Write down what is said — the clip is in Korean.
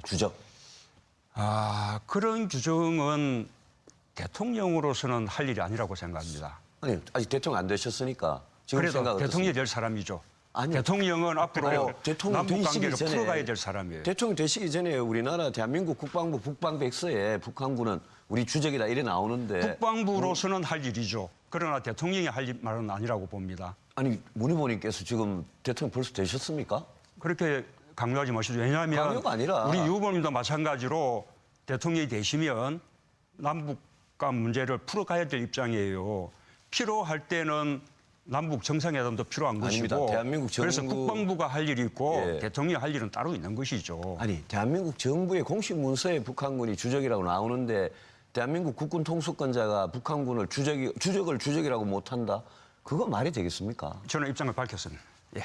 되겠습니까? 주적. 아, 그런 규정은 대통령으로서는 할 일이 아니라고 생각합니다. 아니 아직 대통령 안 되셨으니까 지금 그래도 대통령이 될 사람이죠. 아니요. 대통령은 앞으로 아니요, 대통령 남북 관계를 전에 풀어가야 될 사람이에요. 대통령 되시기 전에 우리나라 대한민국 국방부 북방백서에 북한군은 우리 주적이다 이래 나오는데 국방부로서는 할 일이죠. 그러나 대통령이 할 일- 말은 아니라고 봅니다. 아니 문 후보님께서 지금 대통령 벌써 되셨습니까? 그렇게 강요하지 마시죠. 왜냐하면 우리 유 후보님도 마찬가지로 대통령이 되시면 남북 간 문제를 풀어가야 될 입장이에요. 필요할 때는 남북 정상회담도 필요한 아닙니다. 것이고 대한민국 그래서 정부- 국방부가 할 일이 있고 예. 대통령이 할 일은 따로 있는 것이죠. 아니 대한민국 정부의 공식 문서에 북한군이 주적이라고 나오는데 대한민국 국군 통수권자가 북한군을 주적이 주적을 주적이라고 못한다? 그거 말이 되겠습니까? 저는 입장을 밝혔습니다. 예.